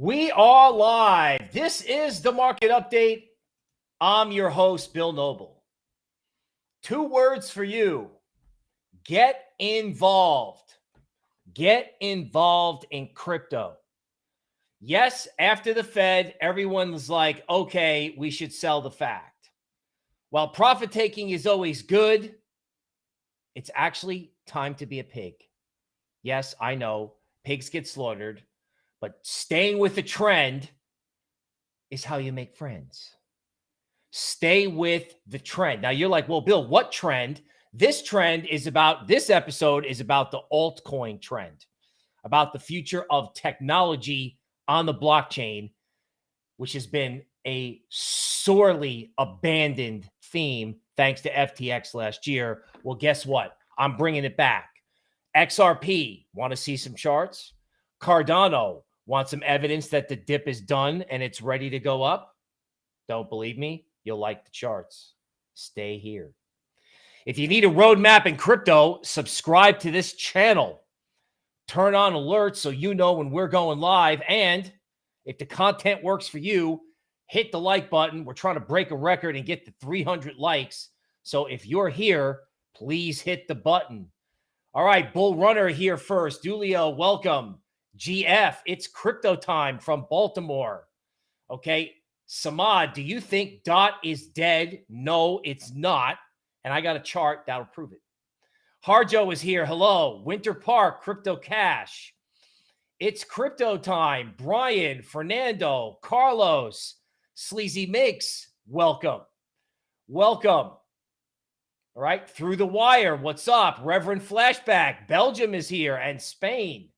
We are live. This is the market update. I'm your host, Bill Noble. Two words for you get involved. Get involved in crypto. Yes, after the Fed, everyone's like, okay, we should sell the fact. While profit taking is always good, it's actually time to be a pig. Yes, I know pigs get slaughtered. But staying with the trend is how you make friends. Stay with the trend. Now you're like, well, Bill, what trend? This trend is about, this episode is about the altcoin trend, about the future of technology on the blockchain, which has been a sorely abandoned theme thanks to FTX last year. Well, guess what? I'm bringing it back. XRP, want to see some charts? Cardano, Want some evidence that the dip is done and it's ready to go up? Don't believe me? You'll like the charts. Stay here. If you need a roadmap in crypto, subscribe to this channel. Turn on alerts so you know when we're going live. And if the content works for you, hit the like button. We're trying to break a record and get to 300 likes. So if you're here, please hit the button. All right, Bull Runner here first. Dulio, welcome. GF, it's crypto time from Baltimore. Okay. Samad, do you think DOT is dead? No, it's not. And I got a chart that'll prove it. Harjo is here. Hello. Winter Park, Crypto Cash. It's crypto time. Brian, Fernando, Carlos, Sleazy Mix, welcome. Welcome. All right. Through the wire. What's up? Reverend Flashback. Belgium is here and Spain.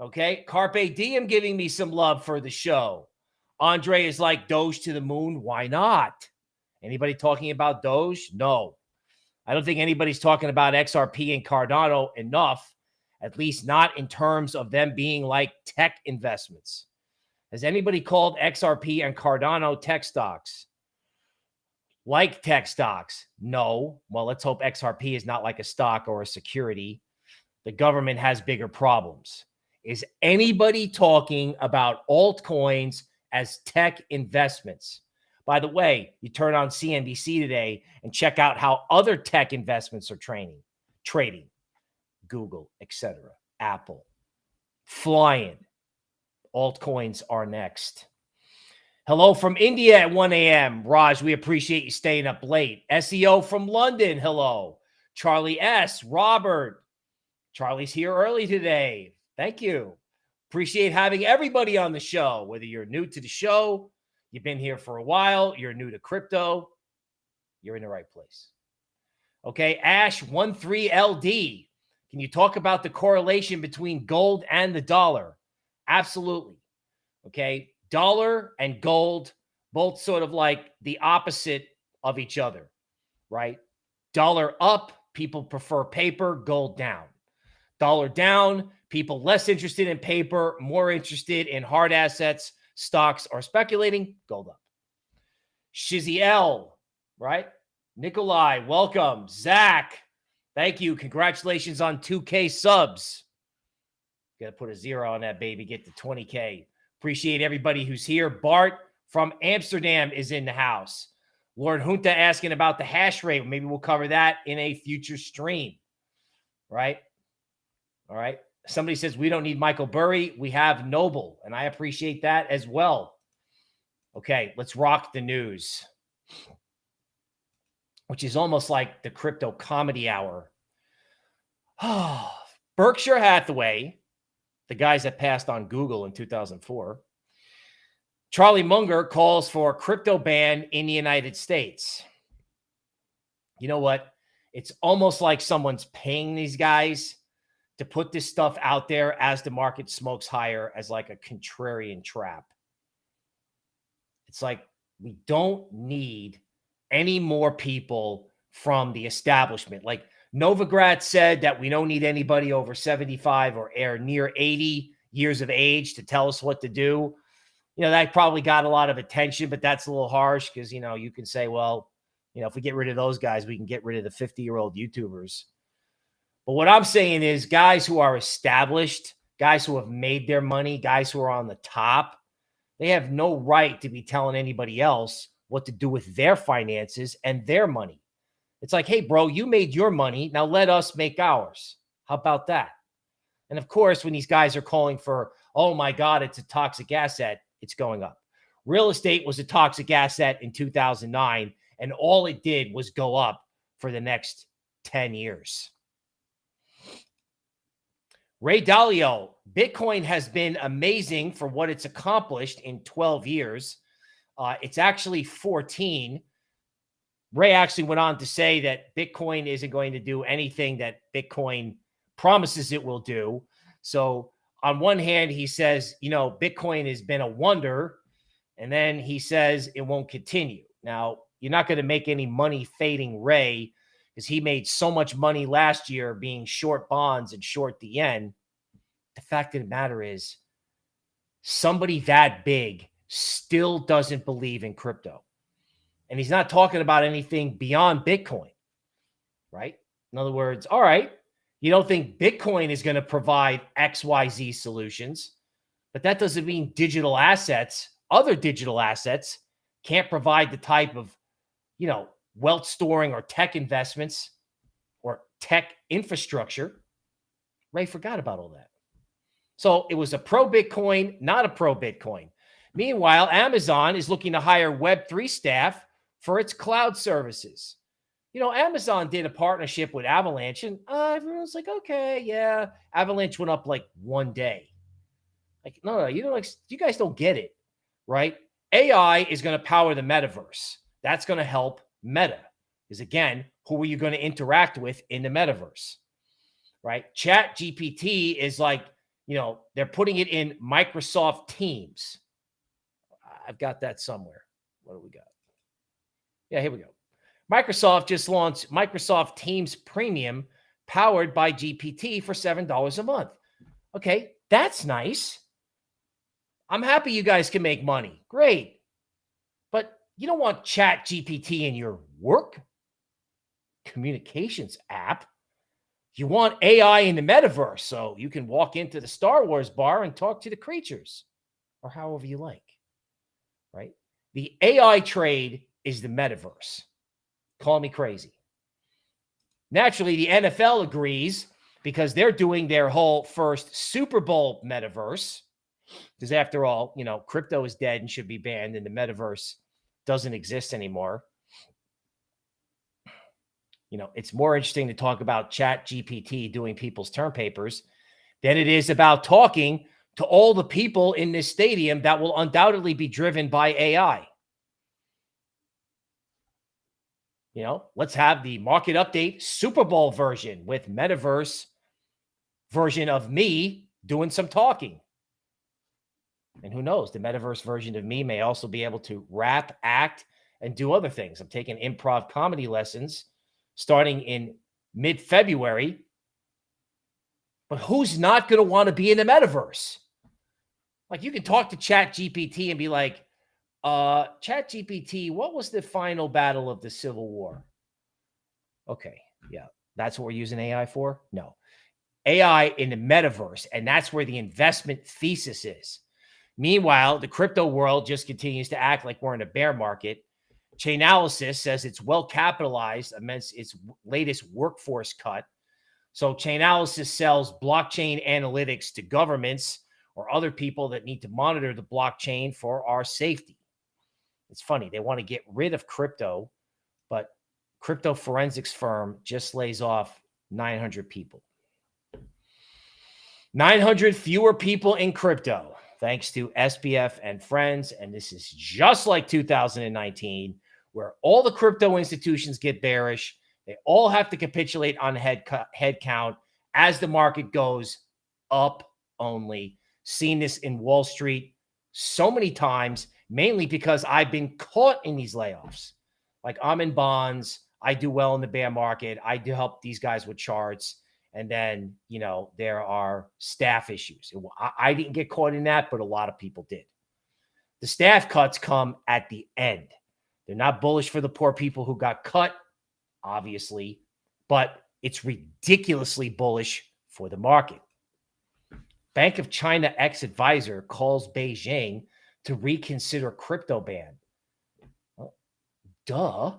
Okay. Carpe Diem giving me some love for the show. Andre is like Doge to the moon. Why not? Anybody talking about Doge? No. I don't think anybody's talking about XRP and Cardano enough, at least not in terms of them being like tech investments. Has anybody called XRP and Cardano tech stocks? Like tech stocks? No. Well, let's hope XRP is not like a stock or a security. The government has bigger problems. Is anybody talking about altcoins as tech investments? By the way, you turn on CNBC today and check out how other tech investments are trading, trading, Google, etc., Apple, flying. Altcoins are next. Hello from India at 1 a.m. Raj, we appreciate you staying up late. SEO from London. Hello. Charlie S. Robert. Charlie's here early today. Thank you. Appreciate having everybody on the show, whether you're new to the show, you've been here for a while, you're new to crypto, you're in the right place. Okay, Ash13LD. Can you talk about the correlation between gold and the dollar? Absolutely. Okay, dollar and gold, both sort of like the opposite of each other, right? Dollar up, people prefer paper, gold down. Dollar down, people less interested in paper, more interested in hard assets, stocks, or speculating, gold up. Shizzy L, right? Nikolai, welcome. Zach, thank you. Congratulations on 2K subs. Got to put a zero on that baby, get to 20K. Appreciate everybody who's here. Bart from Amsterdam is in the house. Lord Junta asking about the hash rate. Maybe we'll cover that in a future stream, right? All right. Somebody says we don't need Michael Burry. We have Noble, and I appreciate that as well. Okay, let's rock the news, which is almost like the crypto comedy hour. Berkshire Hathaway, the guys that passed on Google in 2004. Charlie Munger calls for crypto ban in the United States. You know what? It's almost like someone's paying these guys to put this stuff out there as the market smokes higher as like a contrarian trap. It's like we don't need any more people from the establishment. Like Novogratz said that we don't need anybody over 75 or air near 80 years of age to tell us what to do. You know, that probably got a lot of attention, but that's a little harsh because, you know, you can say, well, you know, if we get rid of those guys, we can get rid of the 50 year old YouTubers. But what I'm saying is guys who are established guys who have made their money, guys who are on the top, they have no right to be telling anybody else what to do with their finances and their money. It's like, hey, bro, you made your money. Now let us make ours. How about that? And of course, when these guys are calling for, oh my God, it's a toxic asset, it's going up. Real estate was a toxic asset in 2009, and all it did was go up for the next 10 years. Ray Dalio, Bitcoin has been amazing for what it's accomplished in 12 years. Uh, it's actually 14. Ray actually went on to say that Bitcoin isn't going to do anything that Bitcoin promises it will do. So, on one hand, he says, you know, Bitcoin has been a wonder. And then he says it won't continue. Now, you're not going to make any money fading Ray because he made so much money last year being short bonds and short the yen. The fact of the matter is, somebody that big still doesn't believe in crypto. And he's not talking about anything beyond Bitcoin, right? In other words, all right, you don't think Bitcoin is going to provide XYZ solutions, but that doesn't mean digital assets, other digital assets, can't provide the type of, you know, wealth storing or tech investments or tech infrastructure. Ray forgot about all that. So it was a pro Bitcoin, not a pro Bitcoin. Meanwhile, Amazon is looking to hire Web3 staff for its cloud services. You know, Amazon did a partnership with Avalanche, and uh, everyone's like, okay, yeah. Avalanche went up like one day. Like, no, no, you know, like you guys don't get it, right? AI is going to power the metaverse. That's going to help Meta. is again, who are you going to interact with in the metaverse? Right? Chat GPT is like, you know, they're putting it in Microsoft Teams. I've got that somewhere. What do we got? Yeah, here we go. Microsoft just launched Microsoft Teams Premium powered by GPT for $7 a month. Okay, that's nice. I'm happy you guys can make money. Great. You don't want Chat GPT in your work communications app. You want AI in the metaverse so you can walk into the Star Wars bar and talk to the creatures or however you like, right? The AI trade is the metaverse. Call me crazy. Naturally, the NFL agrees because they're doing their whole first Super Bowl metaverse. Because after all, you know, crypto is dead and should be banned, and the metaverse doesn't exist anymore you know, it's more interesting to talk about Chat GPT doing people's term papers than it is about talking to all the people in this stadium that will undoubtedly be driven by AI. You know, let's have the market update Super Bowl version with metaverse version of me doing some talking. And who knows, the metaverse version of me may also be able to rap, act, and do other things. I'm taking improv comedy lessons starting in mid February. But who's not going to want to be in the metaverse? Like you can talk to Chat GPT and be like, uh, Chat GPT, what was the final battle of the Civil War? Okay, yeah, that's what we're using AI for? No. AI in the metaverse, and that's where the investment thesis is. Meanwhile, the crypto world just continues to act like we're in a bear market Chainalysis says it's well capitalized amidst its latest workforce cut. So Chainalysis sells blockchain analytics to governments or other people that need to monitor the blockchain for our safety. It's funny. They want to get rid of crypto, but crypto forensics firm just lays off 900 people. 900 fewer people in crypto, thanks to SBF and friends. And this is just like 2019 where all the crypto institutions get bearish. They all have to capitulate on head head count as the market goes up only. Seen this in Wall Street so many times, mainly because I've been caught in these layoffs. Like I'm in bonds, I do well in the bear market. I do help these guys with charts. And then, you know, there are staff issues. I, I didn't get caught in that, but a lot of people did. The staff cuts come at the end. They're not bullish for the poor people who got cut, obviously, but it's ridiculously bullish for the market. Bank of China ex advisor calls Beijing to reconsider crypto ban. Well, duh.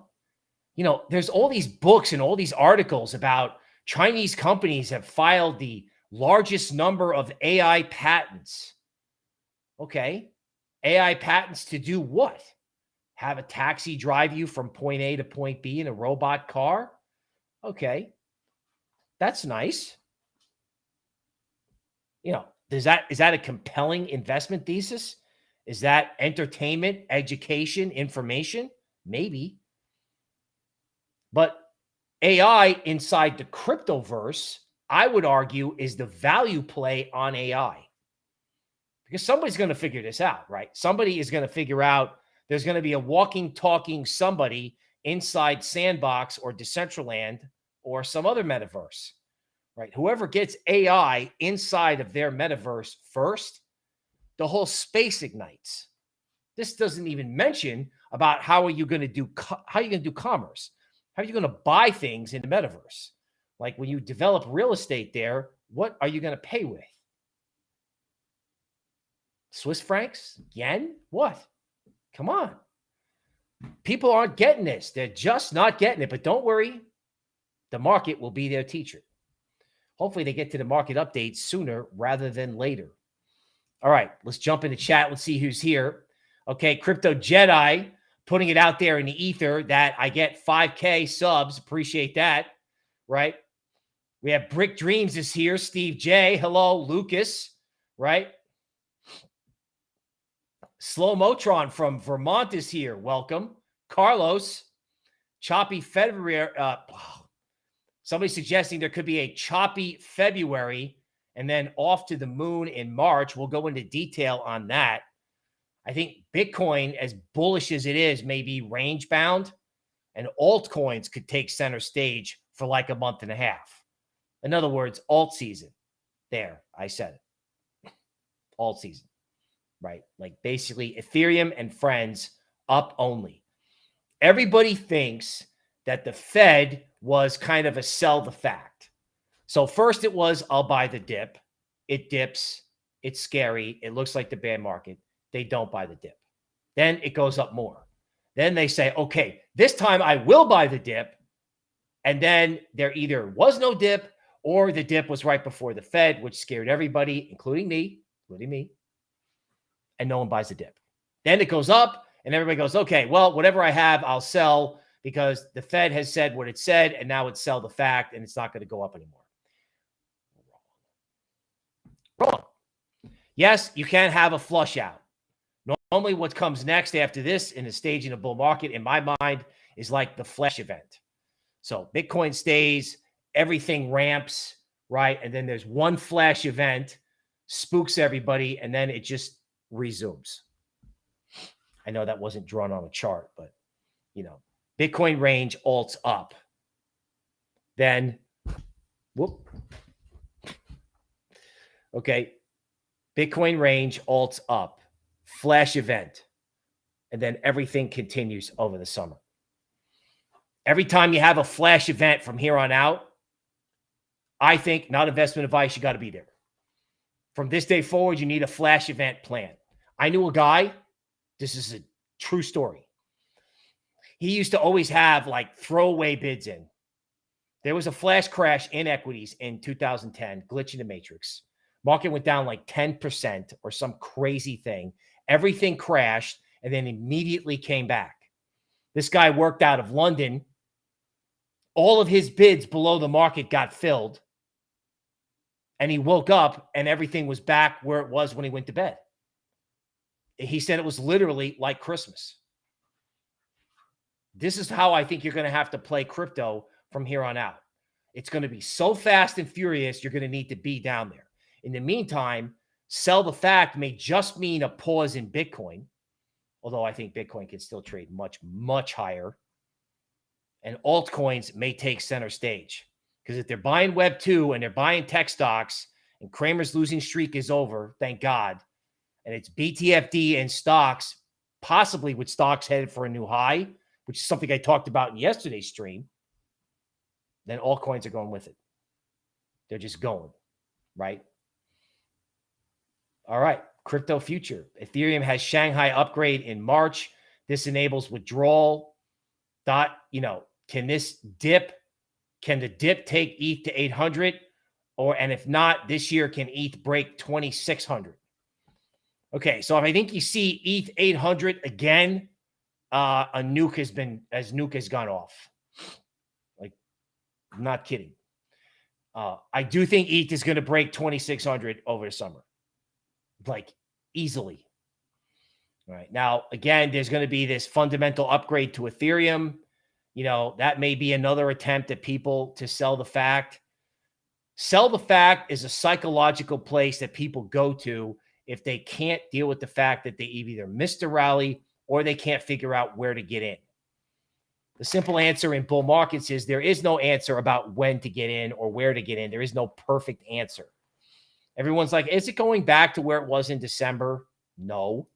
You know, there's all these books and all these articles about Chinese companies have filed the largest number of AI patents. Okay. AI patents to do what? Have a taxi drive you from point A to point B in a robot car? Okay. That's nice. You know, is that is that a compelling investment thesis? Is that entertainment, education, information? Maybe. But AI inside the cryptoverse, I would argue, is the value play on AI. Because somebody's going to figure this out, right? Somebody is going to figure out there's going to be a walking, talking somebody inside Sandbox or Decentraland or some other metaverse, right? Whoever gets AI inside of their metaverse first, the whole space ignites. This doesn't even mention about how are you going to do how are you going to do commerce? How are you going to buy things in the metaverse? Like when you develop real estate there, what are you going to pay with? Swiss francs? Yen? What? Come on. People aren't getting this. They're just not getting it. But don't worry, the market will be their teacher. Hopefully, they get to the market update sooner rather than later. All right, let's jump into chat. Let's see who's here. Okay, Crypto Jedi putting it out there in the ether that I get 5K subs. Appreciate that. Right. We have Brick Dreams is here. Steve J. Hello, Lucas. Right. Slow Motron from Vermont is here. Welcome. Carlos. Choppy February. Uh, somebody suggesting there could be a choppy February and then off to the moon in March. We'll go into detail on that. I think Bitcoin, as bullish as it is, may be range bound, and altcoins could take center stage for like a month and a half. In other words, alt season. There, I said it. Alt season, right? Like basically Ethereum and friends up only. Everybody thinks that the Fed was kind of a sell the fact. So first it was, I'll buy the dip. It dips. It's scary. It looks like the bear market they don't buy the dip. Then it goes up more. Then they say, okay, this time I will buy the dip. And then there either was no dip or the dip was right before the Fed, which scared everybody, including me, including me. And no one buys the dip. Then it goes up and everybody goes, okay, well, whatever I have, I'll sell because the Fed has said what it said and now it's sell the fact and it's not going to go up anymore. Wrong. Yes, you can have a flush out. Normally, what comes next after this in a staging of bull market, in my mind, is like the flash event. So Bitcoin stays, everything ramps, right? And then there's one flash event, spooks everybody, and then it just resumes. I know that wasn't drawn on a chart, but you know, Bitcoin range alts up. Then, whoop. Okay. Bitcoin range alts up flash event, and then everything continues over the summer. Every time you have a flash event from here on out, I think, not investment advice, you got to be there. From this day forward, you need a flash event plan. I knew a guy, this is a true story. He used to always have like throwaway bids in. There was a flash crash in equities in 2010, glitch in the matrix. Market went down like 10% or some crazy thing. Everything crashed and then immediately came back. This guy worked out of London. All of his bids below the market got filled. And he woke up and everything was back where it was when he went to bed. He said it was literally like Christmas. This is how I think you're going to have to play crypto from here on out. It's going to be so fast and furious, you're going to need to be down there. In the meantime, Sell the fact may just mean a pause in Bitcoin, although I think Bitcoin can still trade much, much higher. And altcoins may take center stage because if they're buying Web 2 and they're buying tech stocks and Cramer's losing streak is over, thank God, and it's BTFD and stocks, possibly with stocks headed for a new high, which is something I talked about in yesterday's stream, then altcoins are going with it. They're just going, right? All right, crypto future. Ethereum has Shanghai upgrade in March. This enables withdrawal. Dot, you know, can this dip? Can the dip take ETH to 800? Or, and if not, this year, can ETH break 2600? Okay, so if I think you see ETH 800 again, uh, a nuke has been, as nuke has gone off. Like, I'm not kidding. Uh, I do think ETH is going to break 2600 over the summer like easily. Right. Now, again, there's going to be this fundamental upgrade to Ethereum. You know, that may be another attempt at people to sell the fact. Sell the fact is a psychological place that people go to if they can't deal with the fact that they either missed a rally or they can't figure out where to get in. The simple answer in bull markets is there is no answer about when to get in or where to get in. There is no perfect answer. Everyone's like, is it going back to where it was in December? No,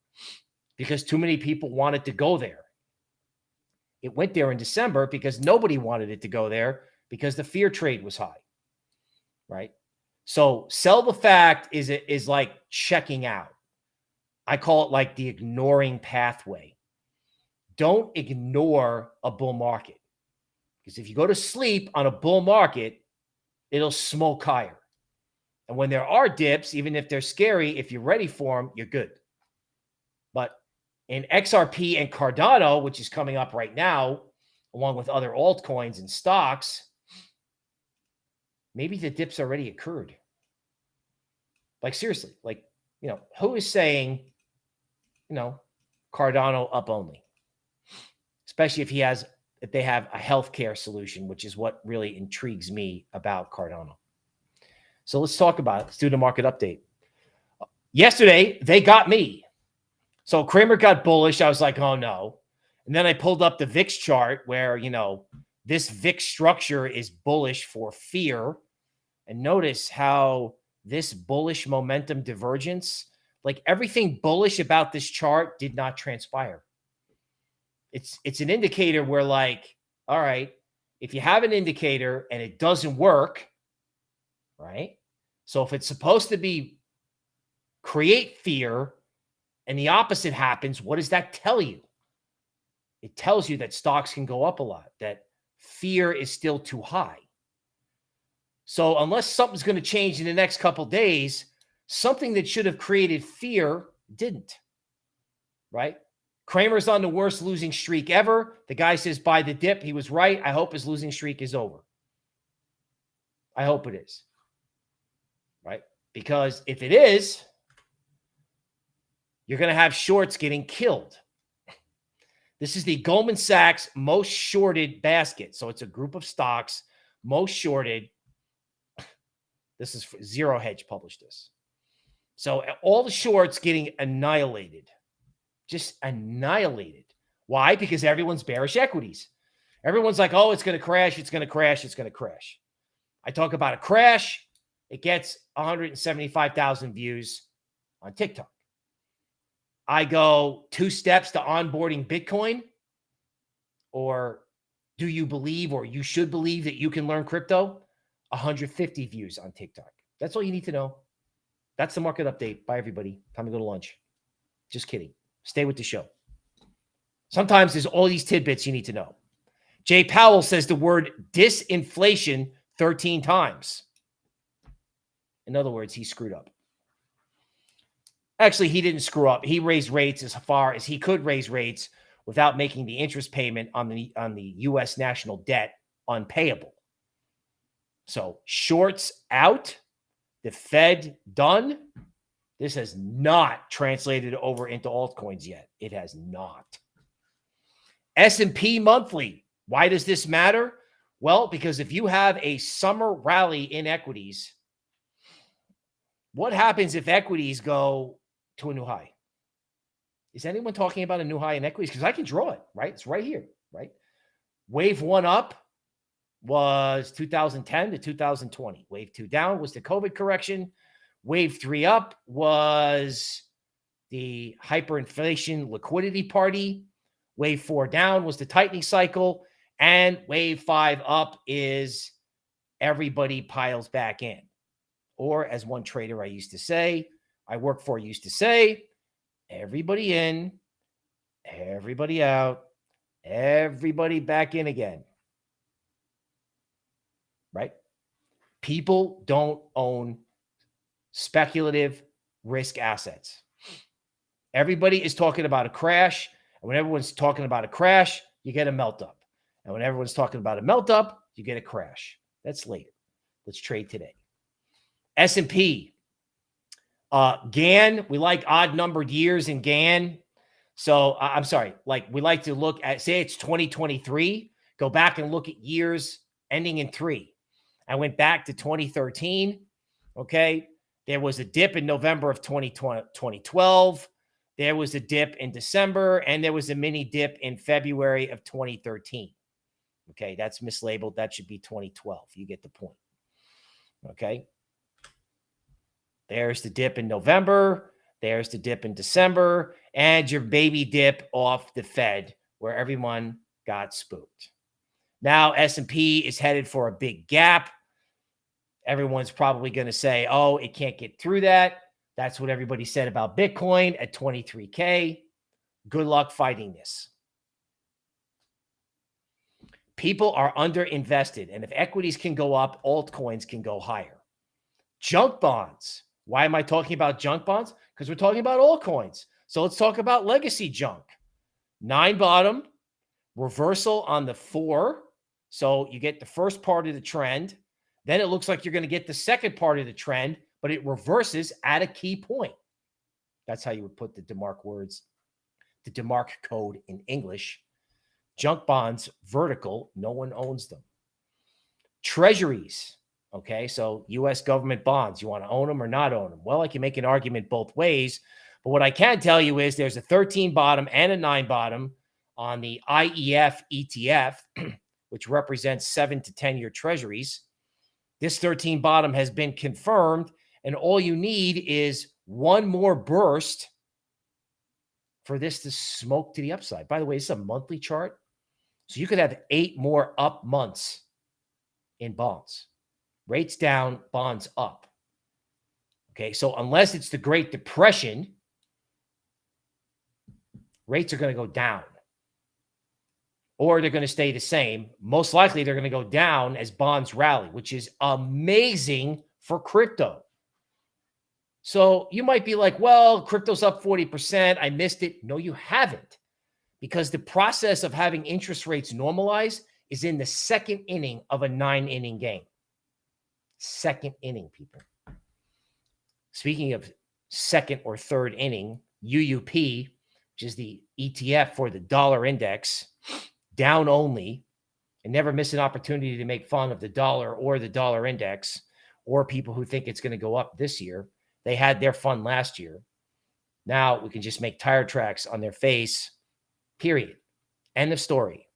because too many people wanted to go there. It went there in December because nobody wanted it to go there because the fear trade was high. Right. So sell the fact is it is like checking out. I call it like the ignoring pathway. Don't ignore a bull market. Because if you go to sleep on a bull market, it'll smoke higher. And when there are dips, even if they're scary, if you're ready for them, you're good. But in XRP and Cardano, which is coming up right now, along with other altcoins and stocks, maybe the dips already occurred. Like seriously, like, you know, who is saying, you know, Cardano up only? Especially if he has, if they have a healthcare solution, which is what really intrigues me about Cardano. So let's talk about it. The market update. Yesterday, they got me. So Cramer got bullish. I was like, oh no. And then I pulled up the VIX chart where, you know, this VIX structure is bullish for fear. And notice how this bullish momentum divergence, like everything bullish about this chart did not transpire. It's it's an indicator where like, all right, if you have an indicator and it doesn't work, right? So if it's supposed to be create fear and the opposite happens, what does that tell you? It tells you that stocks can go up a lot, that fear is still too high. So unless something's going to change in the next couple days, something that should have created fear didn't. Right? Cramer's on the worst losing streak ever. The guy says buy the dip. He was right. I hope his losing streak is over. I hope it is. Because if it is, you're going to have shorts getting killed. This is the Goldman Sachs most shorted basket. So it's a group of stocks most shorted. This is Zero Hedge published this. So uh, all the shorts getting annihilated, just annihilated. Why? Because everyone's bearish equities. Everyone's like, oh, it's going to crash. It's going to crash. It's going to crash. I talk about a crash. It gets 175,000 views on TikTok. I go two steps to onboarding Bitcoin, or do you believe or you should believe that you can learn crypto? 150 views on TikTok. That's all you need to know. That's the market update. Bye, everybody. Time to go to lunch. Just kidding. Stay with the show. Sometimes there's all these tidbits you need to know. Jay Powell says the word disinflation 13 times. In other words, he screwed up. Actually, he didn't screw up. He raised rates as far as he could raise rates without making the interest payment on the on the US national debt unpayable. So, shorts out, the Fed done. This has not translated over into altcoins yet. It has not. S&P monthly. Why does this matter? Well, because if you have a summer rally in equities, what happens if equities go to a new high? Is anyone talking about a new high in equities? Because I can draw it, right? It's right here, right? Wave one up was 2010 to 2020. Wave two down was the COVID correction. Wave three up was the hyperinflation liquidity party. Wave four down was the tightening cycle. And wave five up is everybody piles back in. Or, as one trader I used to say, I work for used to say everybody in, everybody out, everybody back in again. Right? People don't own speculative risk assets. Everybody is talking about a crash. And when everyone's talking about a crash, you get a melt up. And when everyone's talking about a melt up, you get a crash. That's later. Let's trade today. S&P. Uh, Gann, we like odd numbered years in Gann. So I'm sorry, like we like to look at, say it's 2023, go back and look at years ending in three. I went back to 2013. Okay. There was a dip in November of 2020, 2012. There was a dip in December, and there was a mini dip in February of 2013. Okay, that's mislabeled. That should be 2012. You get the point. Okay. There's the dip in November. There's the dip in December, and your baby dip off the Fed, where everyone got spooked. Now S&P is headed for a big gap. Everyone's probably going to say, "Oh, it can't get through that." That's what everybody said about Bitcoin at 23K. Good luck fighting this. People are underinvested. And if equities can go up, altcoins can go higher. Junk bonds. Why am I talking about junk bonds? Because we're talking about altcoins. So let's talk about legacy junk. Nine bottom, reversal on the four. So you get the first part of the trend. Then it looks like you're going to get the second part of the trend but it reverses at a key point. That's how you would put the DeMark words, the DeMark code in English. Junk bonds, vertical, no one owns them. Treasuries, okay, so US government bonds, you want to own them or not own them? Well, I can make an argument both ways, but what I can tell you is there's a 13 bottom and a 9 bottom on the IEF ETF, which represents 7 to 10 year treasuries. This 13 bottom has been confirmed and all you need is one more burst for this to smoke to the upside. By the way, it's a monthly chart. So you could have eight more up months in bonds. Rates down, bonds up. Okay. So unless it's the Great Depression, rates are going to go down or they're going to stay the same. Most likely, they're going to go down as bonds rally, which is amazing for crypto. So you might be like, well, crypto's up 40%. I missed it. No, you haven't. Because the process of having interest rates normalize is in the second inning of a nine inning game. Second inning, people. Speaking of second or third inning, UUP, which is the ETF for the dollar index, down only, and never miss an opportunity to make fun of the dollar or the dollar index or people who think it's going to go up this year. They had their fun last year. Now we can just make tire tracks on their face, period. End of story.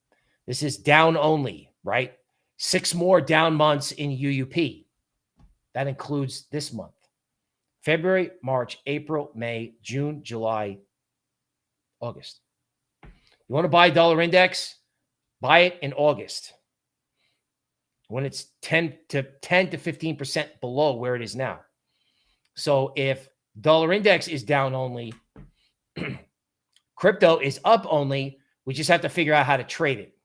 This is down only, right? Six more down months in UUP. That includes this month February, March, April, May, June, July, August. You want to buy dollar index? Buy it in August when it's 10 to 10 to 15% below where it is now. So if dollar index is down only, crypto is up only, we just have to figure out how to trade it.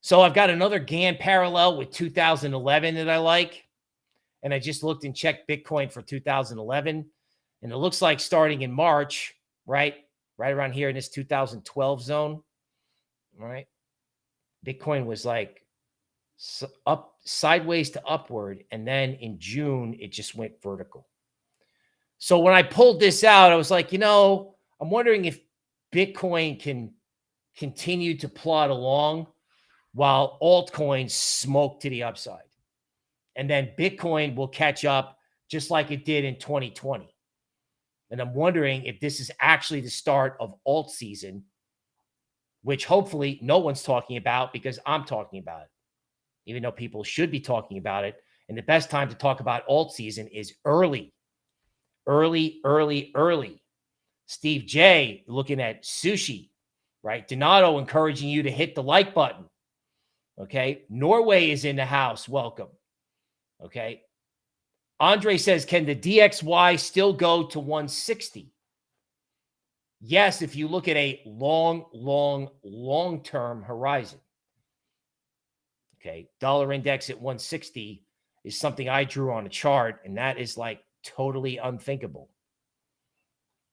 So I've got another Gann parallel with 2011 that I like. And I just looked and checked Bitcoin for 2011. And it looks like starting in March, right? Right around here in this 2012 zone, right? Bitcoin was like up sideways to upward. And then in June, it just went vertical. So when I pulled this out, I was like, you know, I'm wondering if Bitcoin can continue to plod along while altcoins smoke to the upside. And then Bitcoin will catch up just like it did in 2020. And I'm wondering if this is actually the start of alt season, which hopefully no one's talking about because I'm talking about it, even though people should be talking about it. And the best time to talk about alt season is early early, early, early. Steve J looking at sushi, right? Donato encouraging you to hit the like button. Okay. Norway is in the house. Welcome. Okay. Andre says, can the DXY still go to 160? Yes, if you look at a long, long, long term horizon. Okay. Dollar index at 160 is something I drew on a chart, and that is like totally unthinkable.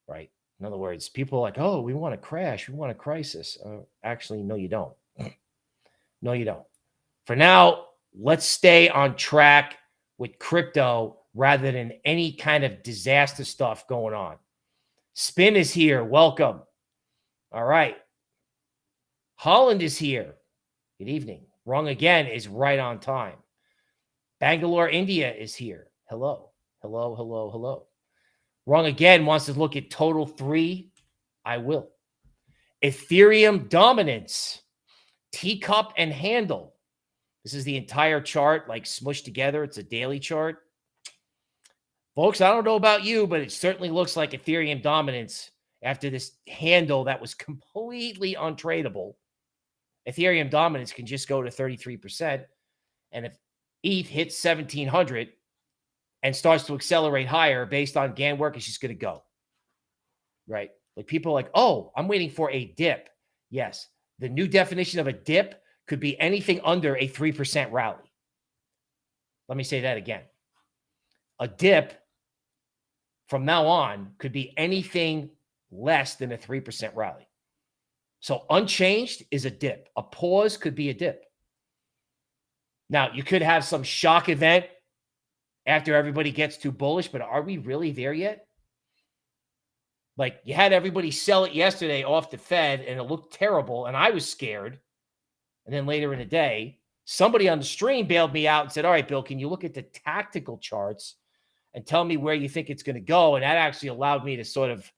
Right. In other words, people are like, oh, we want a crash. We want a crisis. Uh, actually, no, you don't. no, you don't. For now, let's stay on track with crypto rather than any kind of disaster stuff going on. Spin is here. Welcome. All right. Holland is here. Good evening. Wrong again is right on time. Bangalore, India is here. Hello. Hello, hello, hello. Wrong again wants to look at total three. I will. Ethereum dominance, teacup and handle. This is the entire chart, like smushed together. It's a daily chart. Folks, I don't know about you, but it certainly looks like Ethereum dominance after this handle that was completely untradeable. Ethereum dominance can just go to 33%. And if ETH hits 1700, and starts to accelerate higher based on Gann work, it's just going to go. Right? Like people are like, oh, I'm waiting for a dip. Yes. The new definition of a dip could be anything under a 3% rally. Let me say that again. A dip from now on could be anything less than a 3% rally. So unchanged is a dip. A pause could be a dip. Now, you could have some shock event after everybody gets too bullish, but are we really there yet? Like you had everybody sell it yesterday off the Fed and it looked terrible and I was scared. And then later in the day, somebody on the stream bailed me out and said, All right, Bill, can you look at the tactical charts and tell me where you think it's going to go? And that actually allowed me to sort of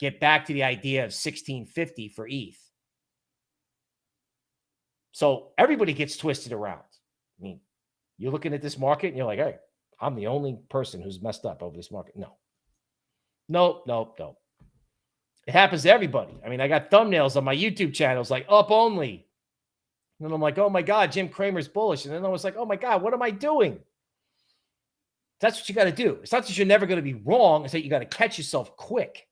get back to the idea of 1650 for ETH. So everybody gets twisted around. I mean, you're looking at this market and you're like, hey, I'm the only person who's messed up over this market. No. No, no, no. It happens to everybody. I mean, I got thumbnails on my YouTube channels like up only. And I'm like, oh my God, Jim Cramer's bullish. And then I was like, oh my God, what am I doing? That's what you got to do. It's not that you're never going to be wrong. It's that you got to catch yourself quick,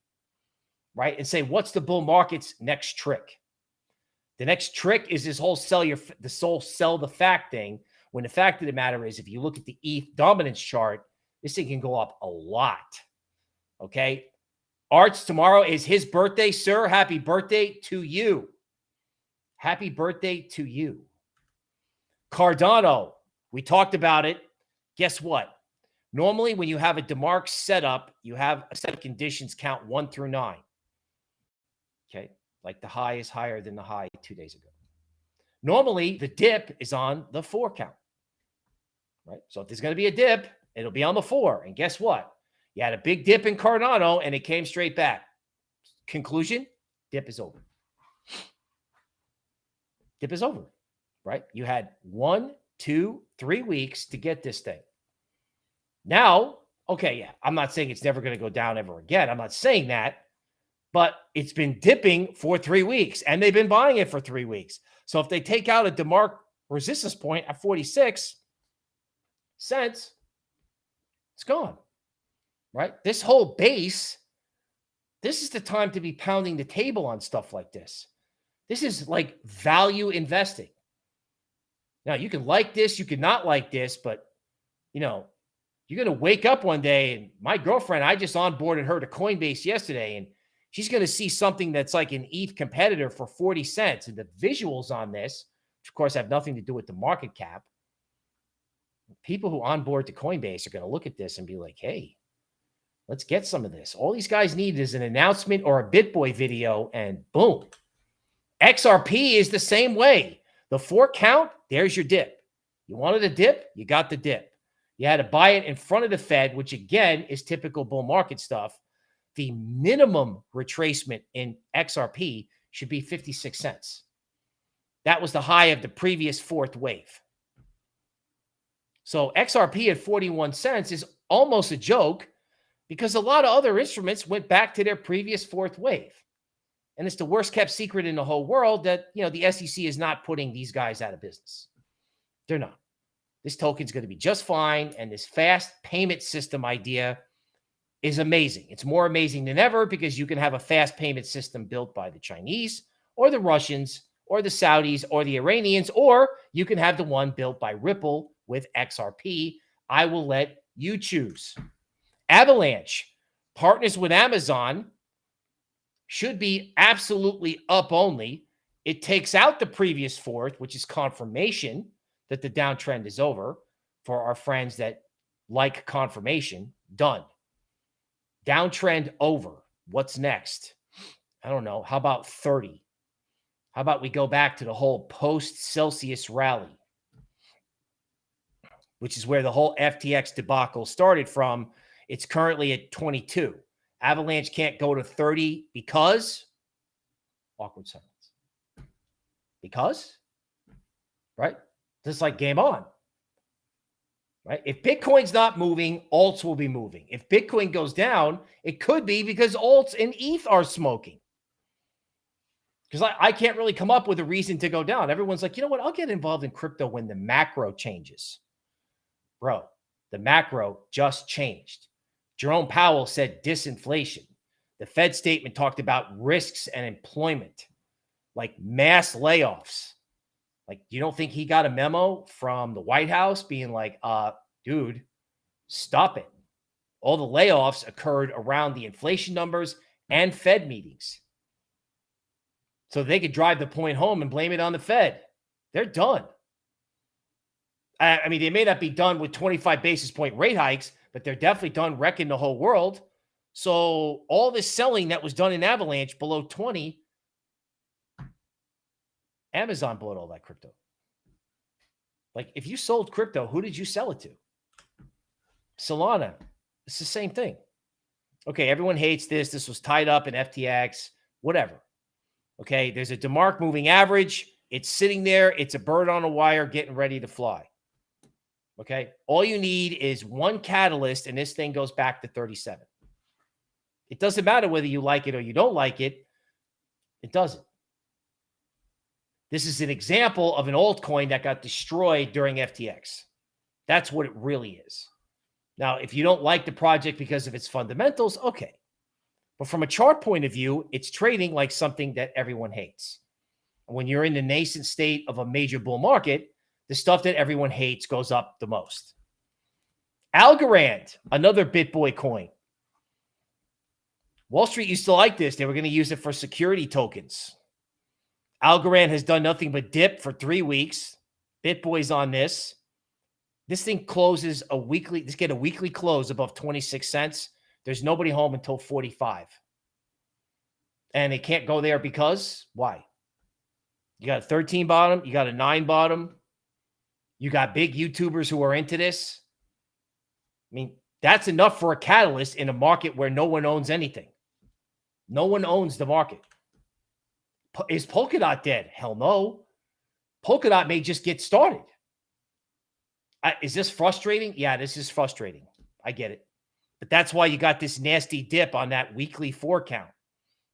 right? And say, what's the bull market's next trick? The next trick is this whole sell your, the soul sell the fact thing when the fact of the matter is, if you look at the ETH dominance chart, this thing can go up a lot. Okay. Arts, tomorrow is his birthday, sir. Happy birthday to you. Happy birthday to you. Cardano, we talked about it. Guess what? Normally, when you have a DeMark setup, you have a set of conditions count one through nine. Okay. Like the high is higher than the high two days ago. Normally, the dip is on the four count right? So if there's going to be a dip, it'll be on the four. And guess what? You had a big dip in Cardano and it came straight back. Conclusion dip is over. Dip is over, right? You had one, two, three weeks to get this thing. Now, okay, yeah, I'm not saying it's never going to go down ever again. I'm not saying that, but it's been dipping for three weeks and they've been buying it for three weeks. So if they take out a DeMark resistance point at 46, cents, it's gone. Right? This whole base, this is the time to be pounding the table on stuff like this. This is like value investing. Now, you can like this, you can not like this, but you know, you're going to wake up one day and my girlfriend, I just onboarded her to Coinbase yesterday and she's going to see something that's like an ETH competitor for 40 cents. And the visuals on this, which of course have nothing to do with the market cap, people who onboard to Coinbase are going to look at this and be like, hey, let's get some of this. All these guys need is an announcement or a BitBoy video, and boom. XRP is the same way. The four count, there's your dip. You wanted a dip, you got the dip. You had to buy it in front of the Fed, which again is typical bull market stuff. The minimum retracement in XRP should be 56 cents. That was the high of the previous fourth wave. So XRP at 41 cents is almost a joke because a lot of other instruments went back to their previous fourth wave. And it's the worst kept secret in the whole world that, you know, the SEC is not putting these guys out of business. They're not. this token's going to be just fine. And this fast payment system idea is amazing. It's more amazing than ever because you can have a fast payment system built by the Chinese or the Russians or the Saudis or the Iranians, or you can have the one built by Ripple with XRP. I will let you choose. Avalanche partners with Amazon should be absolutely up only. It takes out the previous fourth, which is confirmation that the downtrend is over for our friends that like confirmation. Done. Downtrend over. What's next? I don't know. How about 30? How about we go back to the whole post Celsius rally, which is where the whole FTX debacle started from. It's currently at 22. Avalanche can't go to 30 because awkward silence. Because, right? Just like game on. Right? If Bitcoin's not moving, alts will be moving. If Bitcoin goes down, it could be because alts and ETH are smoking because I, I can't really come up with a reason to go down. Everyone's like, you know what? I'll get involved in crypto when the macro changes. Bro, the macro just changed. Jerome Powell said disinflation. The Fed statement talked about risks and employment, like mass layoffs. Like, you don't think he got a memo from the White House being like, uh, dude, stop it. All the layoffs occurred around the inflation numbers and Fed meetings so they could drive the point home and blame it on the Fed. They're done. I, mean, they may not be done with 25 basis point rate hikes, but they're definitely done wrecking the whole world. So all this selling that was done in Avalanche below 20, Amazon bought all that crypto. Like if you sold crypto, who did you sell it to? Solana. It's the same thing. Okay, everyone hates this. This was tied up in FTX, whatever. Okay, there's a DeMark moving average. It's sitting there. It's a bird on a wire getting ready to fly. Okay, all you need is one catalyst, and this thing goes back to 37. It doesn't matter whether you like it or you don't like it. It doesn't. This is an example of an altcoin that got destroyed during FTX. That's what it really is. Now, if you don't like the project because of its fundamentals, okay. But from a chart point of view, it's trading like something that everyone hates. When you're in the nascent state of a major bull market, the stuff that everyone hates goes up the most. Algorand, another BitBoy coin. Wall Street used to like this. They were going to use it for security tokens. Algorand has done nothing but dip for three weeks. BitBoy's on this. This thing closes a weekly, let's get a weekly close above 26 cents. There's nobody home until 45. And they can't go there because why? You got a 13 bottom, you got a nine bottom, you got big YouTubers who are into this. I mean, that's enough for a catalyst in a market where no one owns anything. No one owns the market. Is Polkadot dead? Hell no. Polkadot may just get started. is this frustrating? Yeah, this is frustrating. I get it. But that's why you got this nasty dip on that weekly four count.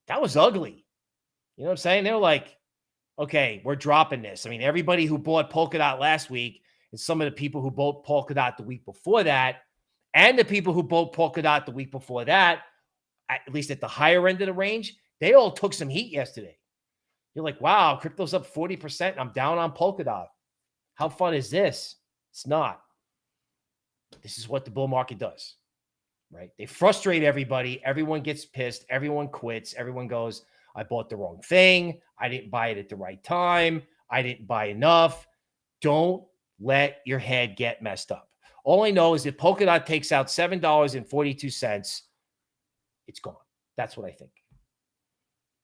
That was ugly. You know what I'm saying? They're like, okay, we're dropping this. I mean, everybody who bought Polkadot last week and some of the people who bought Polkadot the week before that, and the people who bought Polkadot the week before that, at least at the higher end of the range, they all took some heat yesterday. You're like, wow, crypto's up 40%. I'm down on Polkadot. How fun is this? It's not. This is what the bull market does right? They frustrate everybody. Everyone gets pissed. Everyone quits. Everyone goes, I bought the wrong thing. I didn't buy it at the right time. I didn't buy enough. Don't let your head get messed up. All I know is if Polkadot takes out $7.42, it's gone. That's what I think.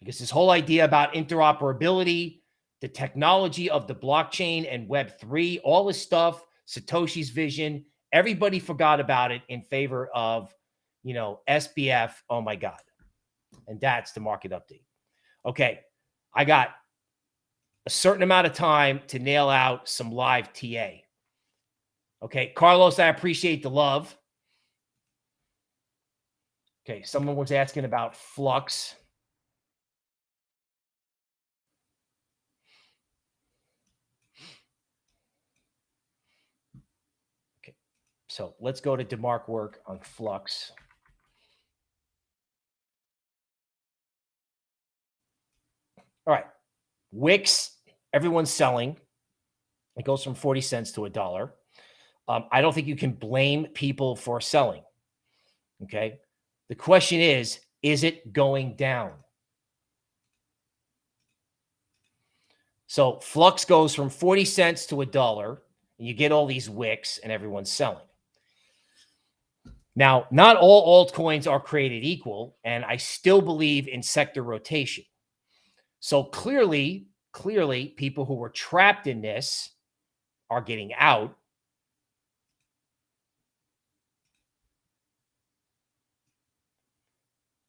Because this whole idea about interoperability, the technology of the blockchain and Web3, all this stuff, Satoshi's vision, everybody forgot about it in favor of you know, SBF. Oh my God. And that's the market update. Okay. I got a certain amount of time to nail out some live TA. Okay. Carlos, I appreciate the love. Okay. Someone was asking about flux. Okay, so let's go to DeMark work on Flux. All right. Wicks, everyone's selling. It goes from 40 cents to a dollar. Um, I don't think you can blame people for selling. Okay. The question is, is it going down? So Flux goes from 40 cents to a dollar, and you get all these wicks, and everyone's selling. Now, not all altcoins are created equal, and I still believe in sector rotation. So clearly, clearly, people who were trapped in this are getting out.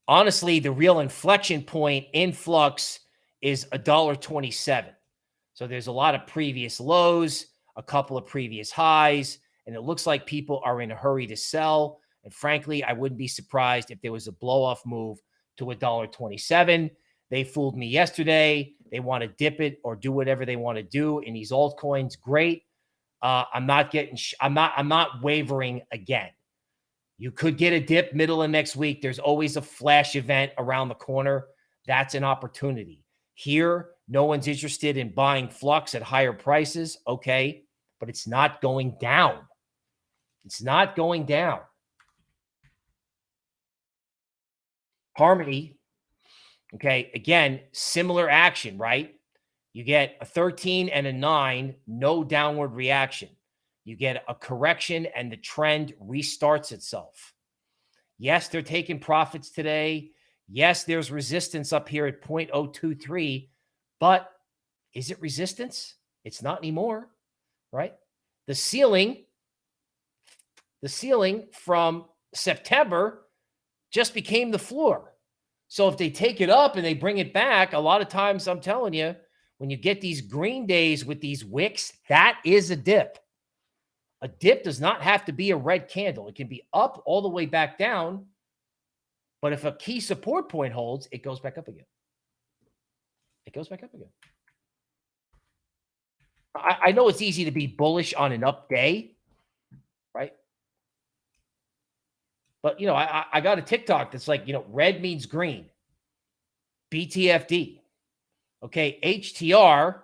Honestly, the real inflection point in flux is a dollar twenty-seven. So there's a lot of previous lows, a couple of previous highs, and it looks like people are in a hurry to sell. And frankly, I wouldn't be surprised if there was a blow off move to a dollar twenty-seven. They fooled me yesterday. They want to dip it or do whatever they want to do in these altcoins. Great. Uh, I'm not getting. I'm not. I'm not wavering again. You could get a dip middle of next week. There's always a flash event around the corner. That's an opportunity. Here, no one's interested in buying flux at higher prices. Okay, but it's not going down. It's not going down. Harmony. Okay, again, similar action, right? You get a 13 and a 9, no downward reaction. You get a correction and the trend restarts itself. Yes, they're taking profits today. Yes, there's resistance up here at 0.023, but is it resistance? It's not anymore, right? The ceiling, the ceiling from September just became the floor. So if they take it up and they bring it back, a lot of times I'm telling you, when you get these green days with these wicks, that is a dip. A dip does not have to be a red candle. It can be up all the way back down. But if a key support point holds, it goes back up again. It goes back up again. I, I know it's easy to be bullish on an up day, right? But, you know, I, I got a TikTok that's like, you know, red means green. BTFD. Okay. HTR.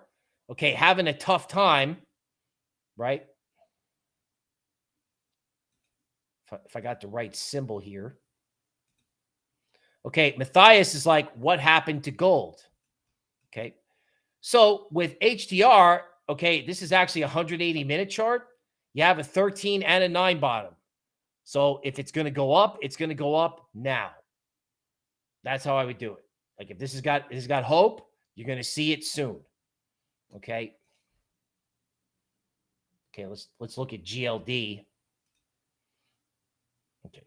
Okay. Having a tough time, right? If I, if I got the right symbol here. Okay. Matthias is like, what happened to gold? Okay. So with HTR, okay, this is actually a 180 minute chart. You have a 13 and a 9 bottom. So if it's going to go up, it's going to go up now. That's how I would do it. Like if this has got this has got hope, you're going to see it soon. Okay. Okay, let's let's look at GLD. Okay.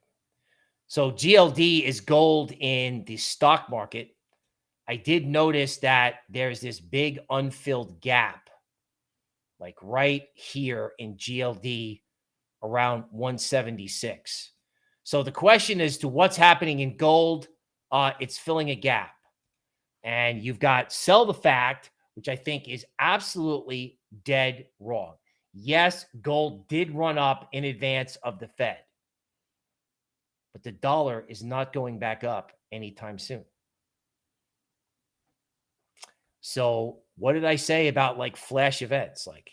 So GLD is gold in the stock market. I did notice that there's this big unfilled gap like right here in GLD around 176. So the question is to what's happening in gold, uh, it's filling a gap. And you've got sell the fact, which I think is absolutely dead wrong. Yes, gold did run up in advance of the Fed, but the dollar is not going back up anytime soon. So, what did I say about like flash events? Like,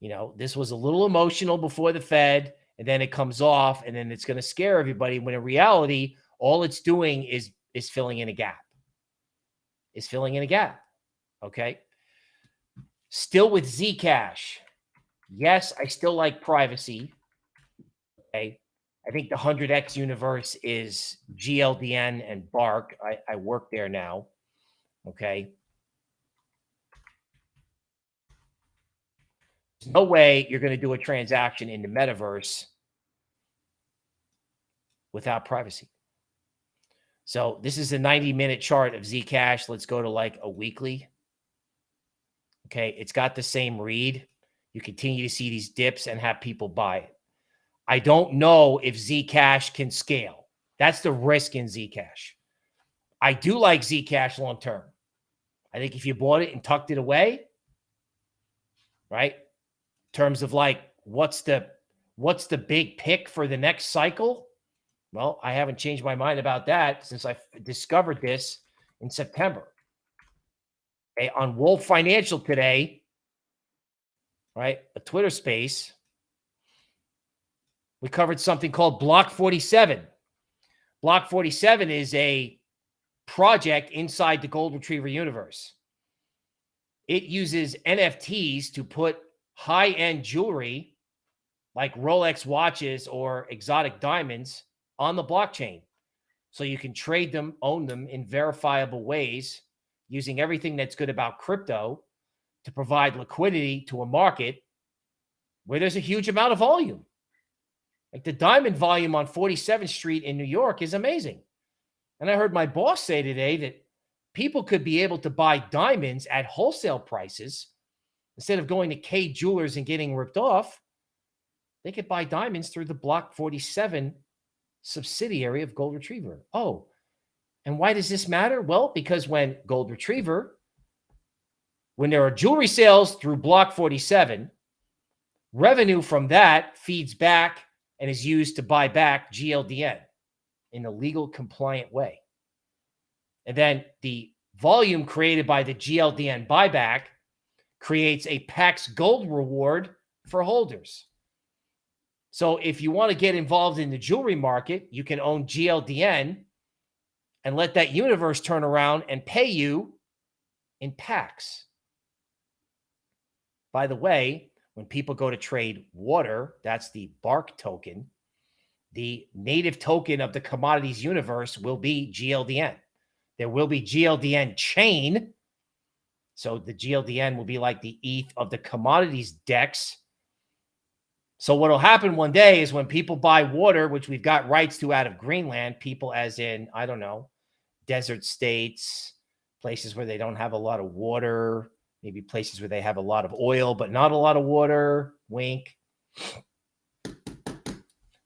you know, this was a little emotional before the Fed, and then it comes off, and then it's going to scare everybody. When in reality, all it's doing is is filling in a gap. Is filling in a gap. Okay. Still with Zcash. Yes, I still like privacy. Okay. I think the 100x universe is GLDN and Bark. I, I work there now. Okay. There's no way you're going to do a transaction in the metaverse without privacy. So this is a 90 minute chart of Zcash. Let's go to like a weekly. Okay. It's got the same read. You continue to see these dips and have people buy it. I don't know if Zcash can scale. That's the risk in Zcash. I do like Zcash long term. I think if you bought it and tucked it away, right? Terms of like what's the What's the big pick for the next cycle? Well, I haven't changed my mind about that since I discovered this in September. Okay, on Wolf Financial today, right? A Twitter space. We covered something called Block 47. Block 47 is a project inside the Gold Retriever universe. It uses NFTs to put high end jewelry like Rolex watches or exotic diamonds on the blockchain. So you can trade them, own them in verifiable ways using everything that's good about crypto to provide liquidity to a market where there's a huge amount of volume. Like the diamond volume on 47th Street in New York is amazing. And I heard my boss say today that people could be able to buy diamonds at wholesale prices instead of going to Kay Jewelers and getting ripped off. They could buy diamonds through the Block 47 subsidiary of Gold Retriever. Oh, and why does this matter? Well, because when Gold Retriever, when there are jewelry sales through Block 47, revenue from that feeds back and is used to buy back GLDN in a legal compliant way. And then the volume created by the GLDN buyback creates a PAX gold reward for holders. So if you want to get involved in the jewelry market, you can own GLDN and let that universe turn around and pay you in PAX. By the way, when people go to trade water, that's the bark token. The native token of the commodities universe will be GLDN. There will be GLDN chain. So the GLDN will be like the ETH of the commodities DEX. So what will happen one day is when people buy water, which we've got rights to out of Greenland, people as in, I don't know, desert states, places where they don't have a lot of water, maybe places where they have a lot of oil, but not a lot of water. Wink.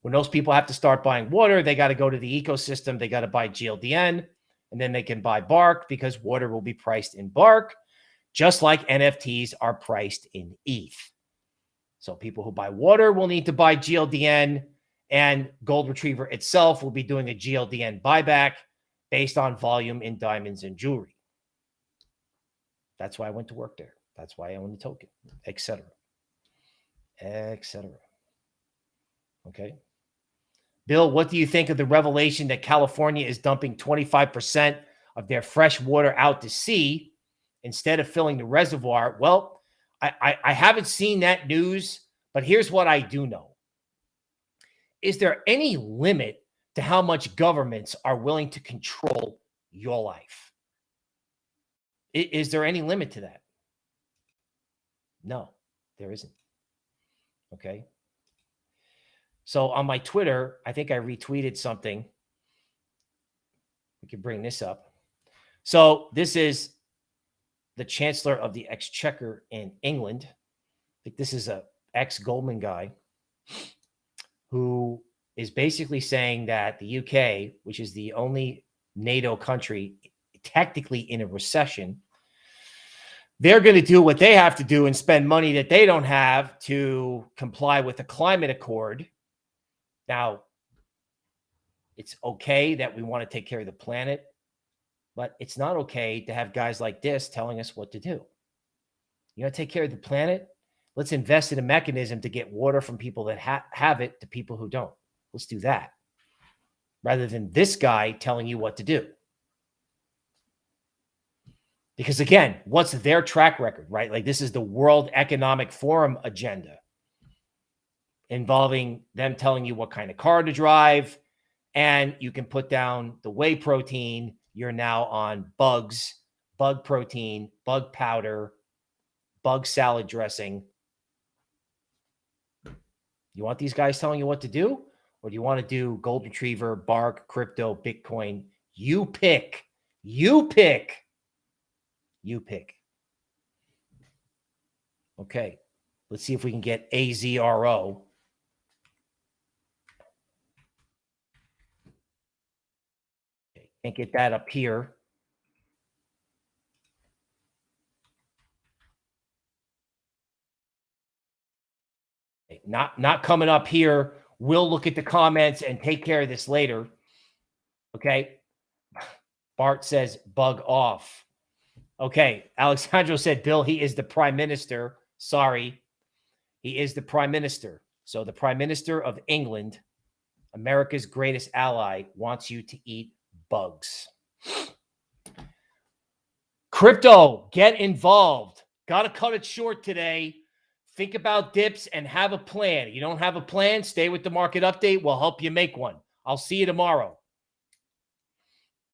When those people have to start buying water, they got to go to the ecosystem. They got to buy GLDN and then they can buy bark because water will be priced in bark, just like NFTs are priced in ETH. So people who buy water will need to buy GLDN and Gold Retriever itself will be doing a GLDN buyback based on volume in diamonds and jewelry. That's why I went to work there. That's why I own the token, etc., etc. Okay. Bill, what do you think of the revelation that California is dumping 25% of their fresh water out to sea instead of filling the reservoir? Well, I, I, I haven't seen that news, but here's what I do know. Is there any limit to how much governments are willing to control your life? Is there any limit to that? No, there isn't. Okay. So on my Twitter, I think I retweeted something. We can bring this up. So this is the Chancellor of the Exchequer in England. I think this is a ex Goldman guy who is basically saying that the UK, which is the only NATO country technically in a recession, they're going to do what they have to do and spend money that they don't have to comply with the climate accord. Now, it's okay that we want to take care of the planet, but it's not okay to have guys like this telling us what to do. You to take care of the planet? Let's invest in a mechanism to get water from people that ha have it to people who don't. Let's do that rather than this guy telling you what to do. Because again, what's their track record, right? Like this is the World Economic Forum agenda involving them telling you what kind of car to drive. And you can put down the whey protein. You're now on bugs, bug protein, bug powder, bug salad dressing. You want these guys telling you what to do? Or do you want to do gold retriever, bark, crypto, Bitcoin? You pick. You pick. You pick. Okay. Let's see if we can get AZRO. Can't get that up here. Not not coming up here. We'll look at the comments and take care of this later. Okay. Bart says bug off. Okay. Alexandro said, Bill, he is the prime minister. Sorry. He is the prime minister. So the prime minister of England, America's greatest ally, wants you to eat bugs. Crypto, get involved. Got to cut it short today. Think about dips and have a plan. You don't have a plan, stay with the market update. We'll help you make one. I'll see you tomorrow.